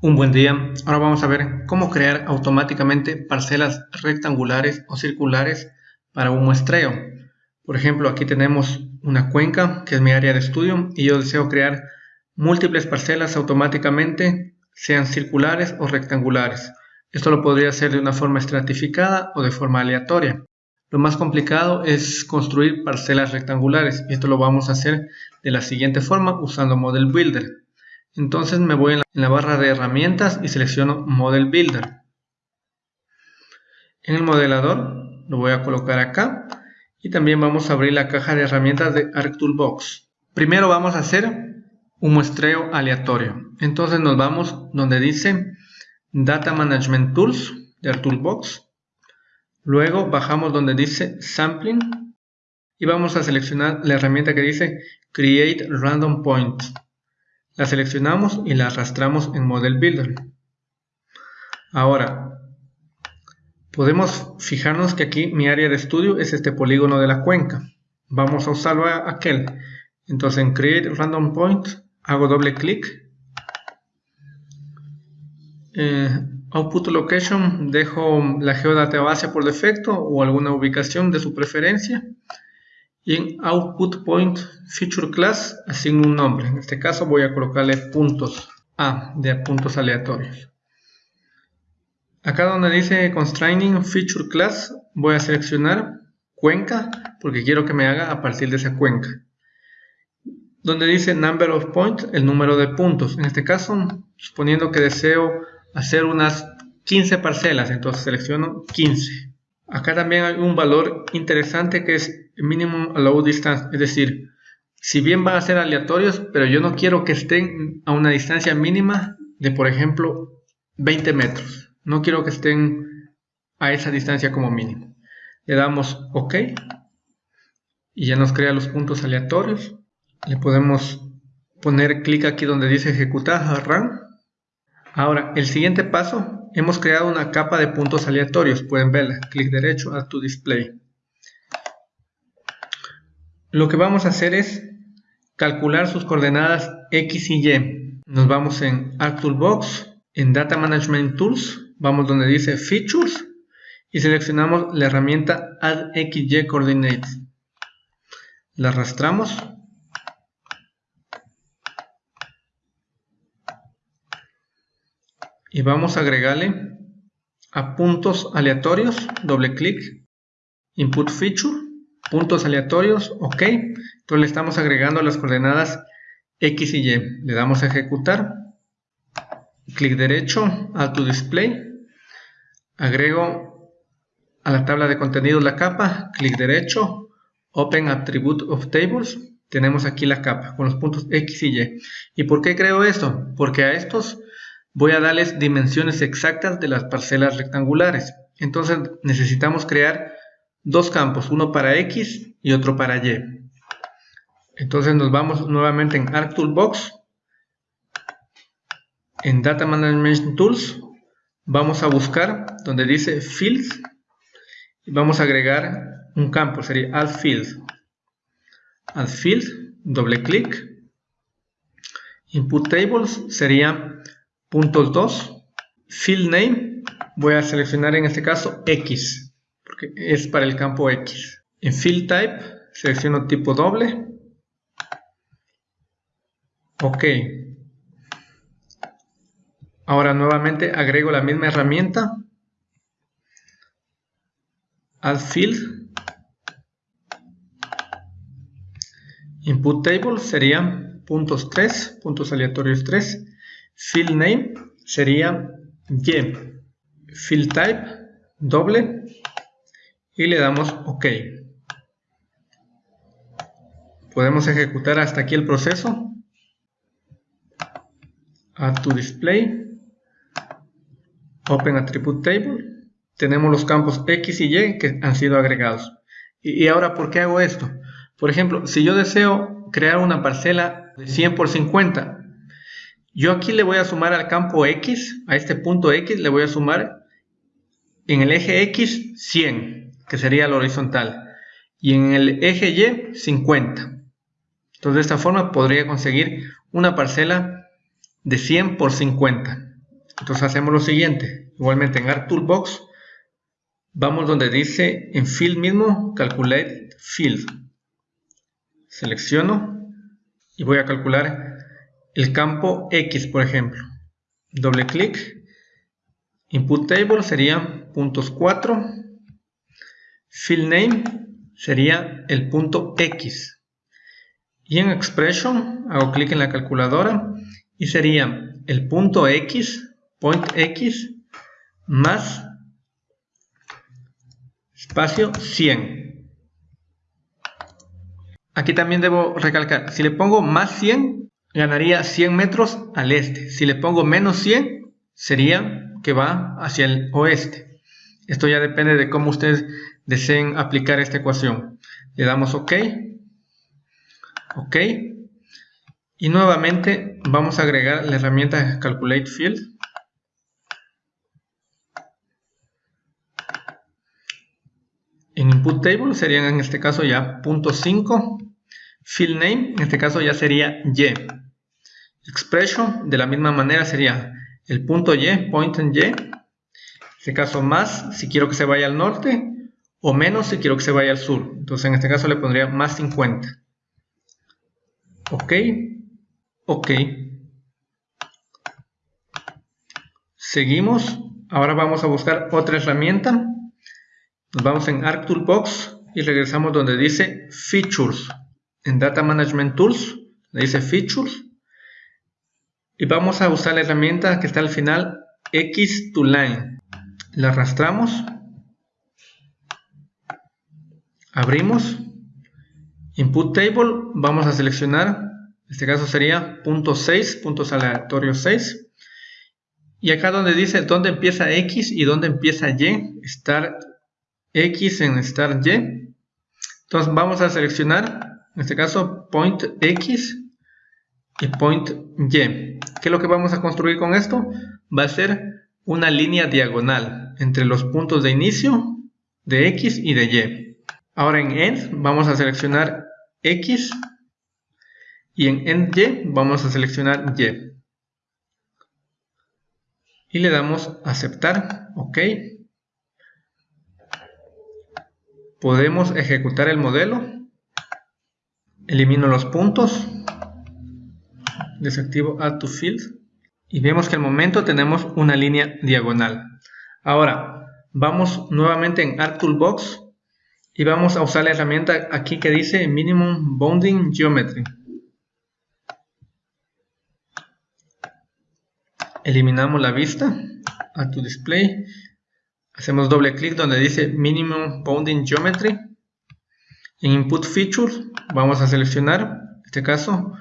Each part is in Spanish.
Un buen día, ahora vamos a ver cómo crear automáticamente parcelas rectangulares o circulares para un muestreo. Por ejemplo, aquí tenemos una cuenca que es mi área de estudio y yo deseo crear múltiples parcelas automáticamente, sean circulares o rectangulares. Esto lo podría hacer de una forma estratificada o de forma aleatoria. Lo más complicado es construir parcelas rectangulares y esto lo vamos a hacer de la siguiente forma usando Model Builder. Entonces me voy en la, barra de herramientas y selecciono Model Builder. En el modelador lo voy a colocar acá y también vamos a abrir la caja de herramientas de ArcToolbox. Primero vamos a hacer un muestreo aleatorio. Entonces nos vamos donde dice Data Management Tools de ArcToolbox. Luego bajamos donde dice Sampling y vamos a seleccionar la herramienta que dice Create Random Point. La seleccionamos y la arrastramos en Model Builder. Ahora, podemos fijarnos que aquí mi área de estudio es este polígono de la cuenca. Vamos a usarlo a aquel. Entonces en Create Random Point hago doble clic. Eh, output Location dejo la geodata base por defecto o alguna ubicación de su preferencia y en output point feature class asigno un nombre. En este caso voy a colocarle puntos A de puntos aleatorios. Acá donde dice constraining feature class voy a seleccionar cuenca porque quiero que me haga a partir de esa cuenca. Donde dice number of points, el número de puntos. En este caso, suponiendo que deseo hacer unas 15 parcelas, entonces selecciono 15. Acá también hay un valor interesante que es minimum allow distance, es decir, si bien van a ser aleatorios, pero yo no quiero que estén a una distancia mínima de, por ejemplo, 20 metros. No quiero que estén a esa distancia como mínimo. Le damos OK y ya nos crea los puntos aleatorios. Le podemos poner clic aquí donde dice ejecutar run. Ahora, el siguiente paso, hemos creado una capa de puntos aleatorios. Pueden verla. Clic derecho, a to display lo que vamos a hacer es calcular sus coordenadas X y Y. Nos vamos en ArcToolbox, en Data Management Tools, vamos donde dice Features y seleccionamos la herramienta Add XY Coordinates. La arrastramos. Y vamos a agregarle a puntos aleatorios, doble clic, Input Feature puntos aleatorios, ok. Entonces le estamos agregando las coordenadas X y Y. Le damos a ejecutar. Clic derecho, Add to Display. Agrego a la tabla de contenidos la capa. Clic derecho, Open Attribute of Tables. Tenemos aquí la capa con los puntos X y Y. ¿Y por qué creo esto? Porque a estos voy a darles dimensiones exactas de las parcelas rectangulares. Entonces necesitamos crear dos campos, uno para X y otro para Y. Entonces nos vamos nuevamente en ArcToolbox, en Data Management Tools, vamos a buscar donde dice Fields y vamos a agregar un campo, sería Add Field. Add Field, doble clic. Input Tables sería puntos 2. Field Name, voy a seleccionar en este caso X es para el campo X. En Field Type selecciono tipo doble. Ok. Ahora nuevamente agrego la misma herramienta. Add Field. Input Table sería puntos 3, puntos aleatorios 3. Field Name sería Y. Field Type doble y le damos OK. Podemos ejecutar hasta aquí el proceso. Add to Display. Open Attribute Table. Tenemos los campos X y Y que han sido agregados. Y, ahora, ¿por qué hago esto? Por ejemplo, si yo deseo crear una parcela de 100 por 50, yo aquí le voy a sumar al campo X, a este punto X, le voy a sumar en el eje X 100 que sería el horizontal, y en el eje Y 50. Entonces de esta forma podría conseguir una parcela de 100 por 50. Entonces hacemos lo siguiente. Igualmente en Art Toolbox vamos donde dice en Field mismo Calculate Field. Selecciono y voy a calcular el campo X, por ejemplo. Doble clic. Input Table sería puntos 4. Field Name sería el punto X. Y en Expression hago clic en la calculadora y sería el punto X, point X, más espacio 100. Aquí también debo recalcar, si le pongo más 100, ganaría 100 metros al este. Si le pongo menos 100, sería que va hacia el oeste. Esto ya depende de cómo ustedes deseen aplicar esta ecuación. Le damos OK. OK. Y nuevamente vamos a agregar la herramienta Calculate Field. En Input Table serían en este caso ya punto .5. Field Name en este caso ya sería Y. Expression de la misma manera sería el punto Y, point en Y. En este caso más si quiero que se vaya al norte o menos si quiero que se vaya al sur. Entonces en este caso le pondría más 50. Ok. Ok. Seguimos. Ahora vamos a buscar otra herramienta. Nos vamos en Arc Toolbox y regresamos donde dice Features. En Data Management Tools, dice Features. Y vamos a usar la herramienta que está al final, X to Line. La arrastramos. Abrimos. Input Table. Vamos a seleccionar en este caso sería punto 6, puntos aleatorios 6. Y acá donde dice dónde empieza X y dónde empieza Y, start X en start Y. Entonces vamos a seleccionar, en este caso, point X y point Y. ¿Qué es lo que vamos a construir con esto? Va a ser una línea diagonal entre los puntos de inicio de X y de Y. Ahora en End vamos a seleccionar X y en end y vamos a seleccionar y. Y le damos aceptar ok. Podemos ejecutar el modelo. Elimino los puntos. Desactivo add to field. Y vemos que al momento tenemos una línea diagonal. Ahora vamos nuevamente en Art Toolbox y vamos a usar la herramienta aquí que dice Minimum Bounding Geometry. Eliminamos la vista a tu display. Hacemos doble clic donde dice minimum bounding geometry. En input features vamos a seleccionar en este caso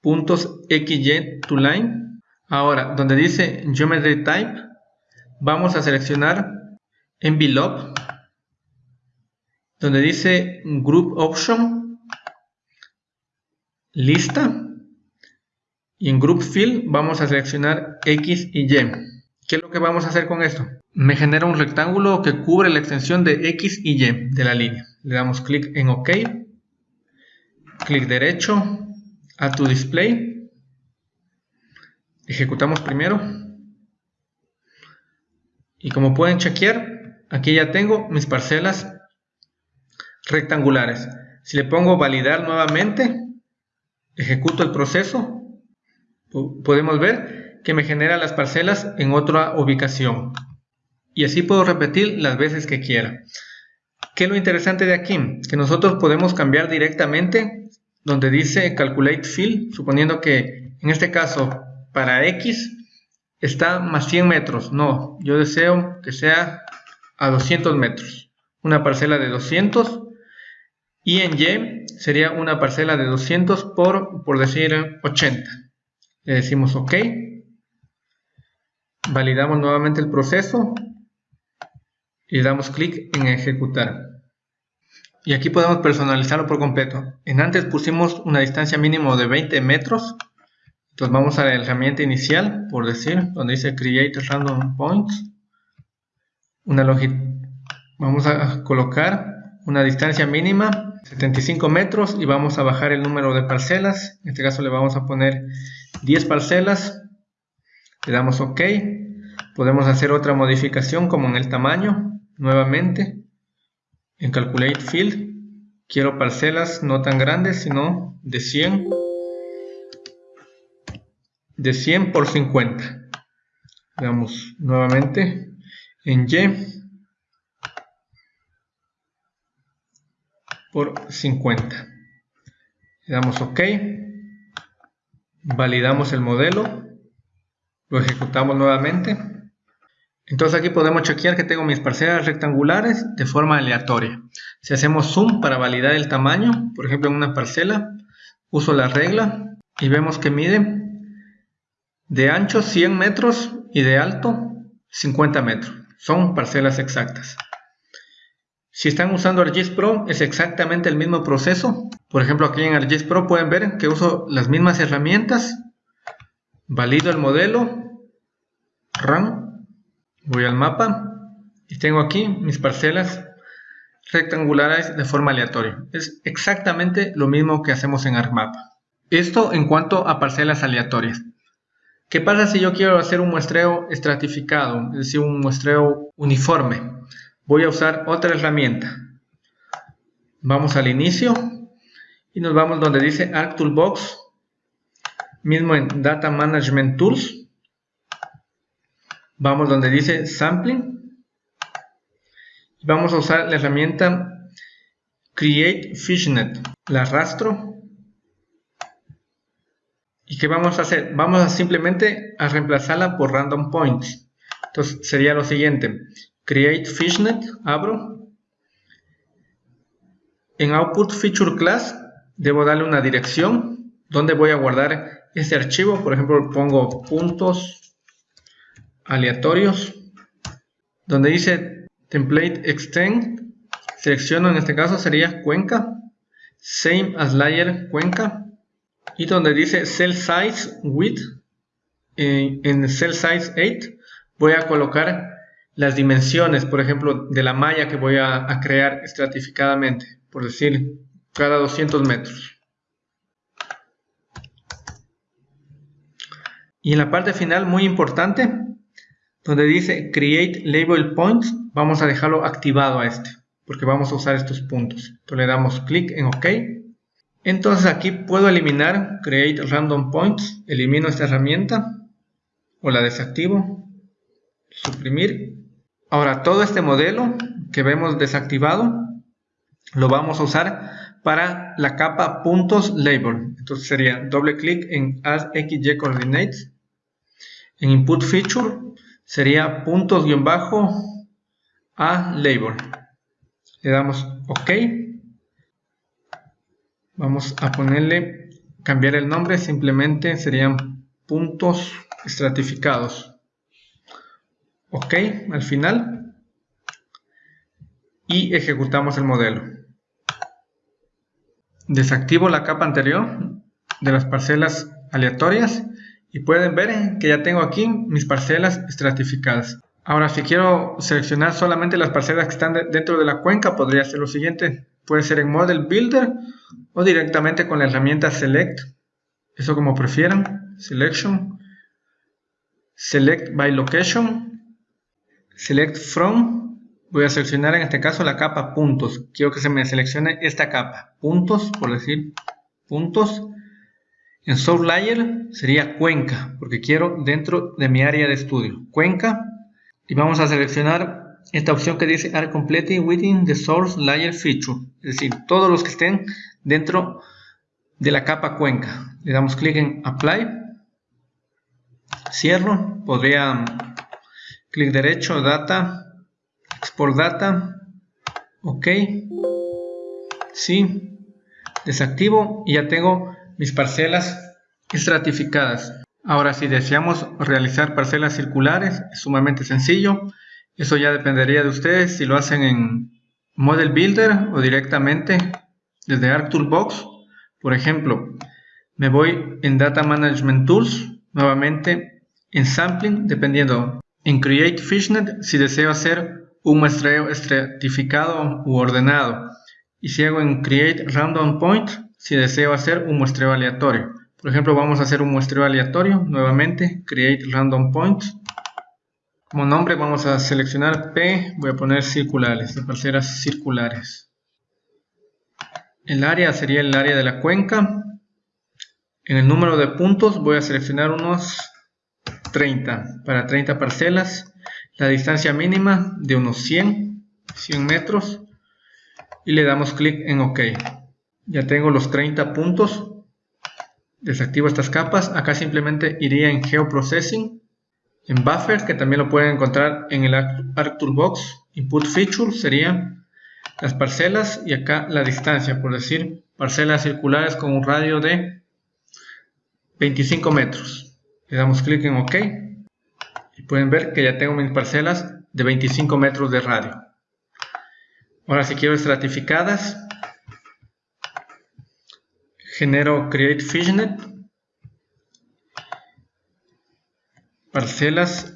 puntos xy to line. Ahora donde dice geometry type vamos a seleccionar envelope donde dice group option lista y en Group Fill vamos a seleccionar X y Y. ¿Qué es lo que vamos a hacer con esto? Me genera un rectángulo que cubre la extensión de X y Y de la línea. Le damos clic en OK. Clic derecho. a tu Display. Ejecutamos primero. Y como pueden chequear, aquí ya tengo mis parcelas rectangulares. Si le pongo validar nuevamente, ejecuto el proceso podemos ver que me genera las parcelas en otra ubicación. Y así puedo repetir las veces que quiera. ¿Qué es lo interesante de aquí? Que nosotros podemos cambiar directamente donde dice Calculate Fill, suponiendo que en este caso para X está más 100 metros. No, yo deseo que sea a 200 metros. Una parcela de 200 y en Y sería una parcela de 200 por, por decir 80 le decimos OK, validamos nuevamente el proceso y damos clic en ejecutar. Y aquí podemos personalizarlo por completo. En antes pusimos una distancia mínimo de 20 metros. Entonces vamos a la herramienta inicial, por decir, donde dice Create Random Points. Una vamos a colocar una distancia mínima 75 metros y vamos a bajar el número de parcelas. En este caso le vamos a poner 10 parcelas Le damos OK. Podemos hacer otra modificación como en el tamaño. Nuevamente, en Calculate Field, quiero parcelas no tan grandes, sino de 100 de 100 por 50. Veamos nuevamente en Y por 50. Le damos OK. Validamos el modelo. Lo ejecutamos nuevamente. Entonces aquí podemos chequear que tengo mis parcelas rectangulares de forma aleatoria. Si hacemos zoom para validar el tamaño, por ejemplo en una parcela, uso la regla y vemos que mide de ancho 100 metros y de alto 50 metros. Son parcelas exactas. Si están usando ArcGIS Pro es exactamente el mismo proceso. Por ejemplo aquí en ArcGIS Pro pueden ver que uso las mismas herramientas. Valido el modelo. Run. Voy al mapa. Y tengo aquí mis parcelas rectangulares de forma aleatoria. Es exactamente lo mismo que hacemos en ArcMap. Esto en cuanto a parcelas aleatorias. ¿Qué pasa si yo quiero hacer un muestreo estratificado, es decir, un muestreo uniforme? Voy a usar otra herramienta. Vamos al inicio y nos vamos donde dice Arc Toolbox, mismo en Data Management Tools. Vamos donde dice Sampling. Vamos a usar la herramienta Create Fishnet. La arrastro ¿Y qué vamos a hacer? Vamos a simplemente a reemplazarla por random points. Entonces sería lo siguiente. Create fishnet, abro. En output feature class debo darle una dirección donde voy a guardar este archivo. Por ejemplo, pongo puntos aleatorios. Donde dice template extend, selecciono en este caso sería Cuenca. Same as layer Cuenca y donde dice cell size width en, cell size 8 voy a colocar las dimensiones por ejemplo de la malla que voy a, crear estratificadamente por decir cada 200 metros. Y en la parte final muy importante donde dice create label points vamos a dejarlo activado a este porque vamos a usar estos puntos. Entonces le damos clic en ok. Entonces aquí puedo eliminar Create Random Points, elimino esta herramienta o la desactivo, suprimir. Ahora todo este modelo que vemos desactivado lo vamos a usar para la capa puntos label. Entonces sería doble clic en Add XY Coordinates. En Input Feature sería puntos-a label. Le damos OK vamos a ponerle cambiar el nombre simplemente serían puntos estratificados ok al final. Y ejecutamos el modelo. Desactivo la capa anterior de las parcelas aleatorias y pueden ver que ya tengo aquí mis parcelas estratificadas. Ahora si quiero seleccionar solamente las parcelas que están dentro de la cuenca podría hacer lo siguiente. Puede ser en Model Builder o directamente con la herramienta Select, eso como prefieran, Selection, Select by Location, Select From, voy a seleccionar en este caso la capa puntos, quiero que se me seleccione esta capa, puntos, por decir puntos, en Source Layer sería Cuenca, porque quiero dentro de mi área de estudio, Cuenca, y vamos a seleccionar esta opción que dice Are completely within the source layer feature, es decir, todos los que estén dentro de la capa cuenca. Le damos clic en Apply, cierro, podría clic derecho, Data, Export Data, OK, sí, desactivo y ya tengo mis parcelas estratificadas. Ahora si deseamos realizar parcelas circulares, es sumamente sencillo. Eso ya dependería de ustedes si lo hacen en Model Builder o directamente desde ArcToolbox. Por ejemplo, me voy en Data Management Tools, nuevamente en Sampling, dependiendo en Create Fishnet si deseo hacer un muestreo estratificado u ordenado. Y si hago en Create Random Point si deseo hacer un muestreo aleatorio. Por ejemplo, vamos a hacer un muestreo aleatorio. Nuevamente, Create Random Point. Como nombre vamos a seleccionar P, voy a poner circulares, de parcelas circulares. El área sería el área de la cuenca. En el número de puntos voy a seleccionar unos 30, para 30 parcelas. La distancia mínima de unos 100, 100 metros. Y le damos clic en OK. Ya tengo los 30 puntos. Desactivo estas capas. Acá simplemente iría en Geoprocessing. En Buffer, que también lo pueden encontrar en el ArcToolbox. Input Feature serían las parcelas y acá la distancia, por decir, parcelas circulares con un radio de 25 metros. Le damos clic en OK. Y pueden ver que ya tengo mis parcelas de 25 metros de radio. Ahora si quiero estratificadas, genero create fishnet, parcelas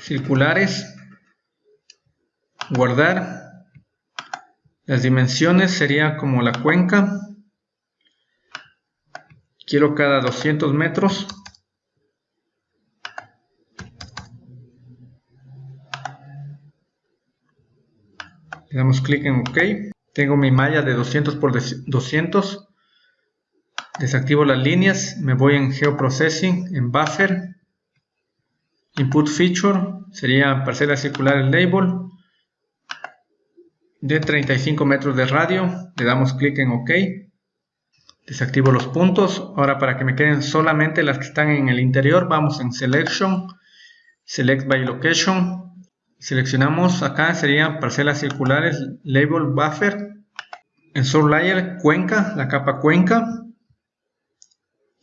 circulares, guardar, las dimensiones sería como la cuenca, quiero cada 200 metros, le damos clic en OK, tengo mi malla de 200 por 200, desactivo las líneas, me voy en Geoprocessing, en Buffer, Input Feature, sería parcela circular el label, de 35 metros de radio, le damos clic en OK, desactivo los puntos, ahora para que me queden solamente las que están en el interior, vamos en Selection, Select by Location, Seleccionamos acá, serían parcelas circulares, label buffer, en source layer, cuenca, la capa cuenca.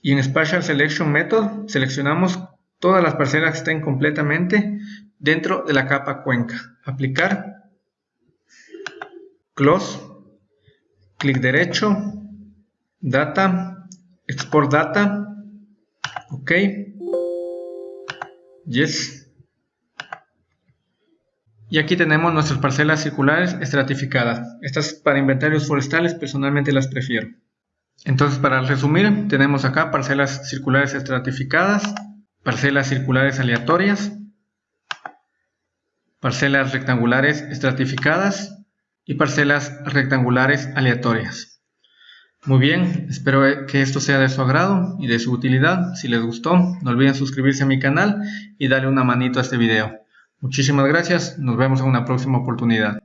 Y en Spatial Selection Method seleccionamos todas las parcelas que estén completamente dentro de la capa cuenca. Aplicar, Close, clic derecho, Data, Export Data, OK, Yes. Y aquí tenemos nuestras parcelas circulares estratificadas. Estas para inventarios forestales personalmente las prefiero. Entonces para resumir, tenemos acá parcelas circulares estratificadas, parcelas circulares aleatorias, parcelas rectangulares estratificadas y parcelas rectangulares aleatorias. Muy bien, espero que esto sea de su agrado y de su utilidad. Si les gustó, no olviden suscribirse a mi canal y darle una manito a este video. Muchísimas gracias, nos vemos en una próxima oportunidad.